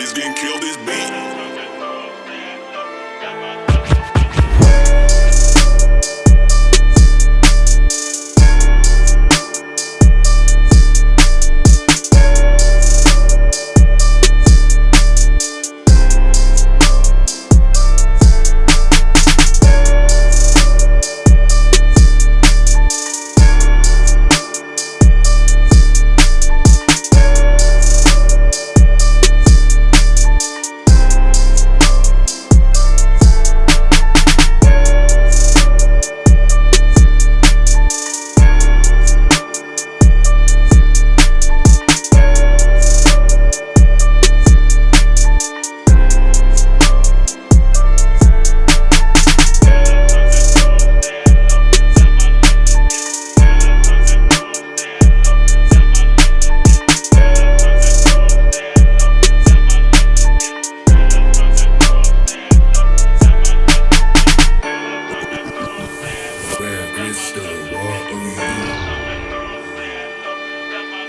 niggas getting killed this beat.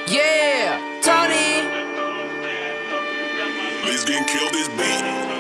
Yeah, Tony. Let's get killed this beat.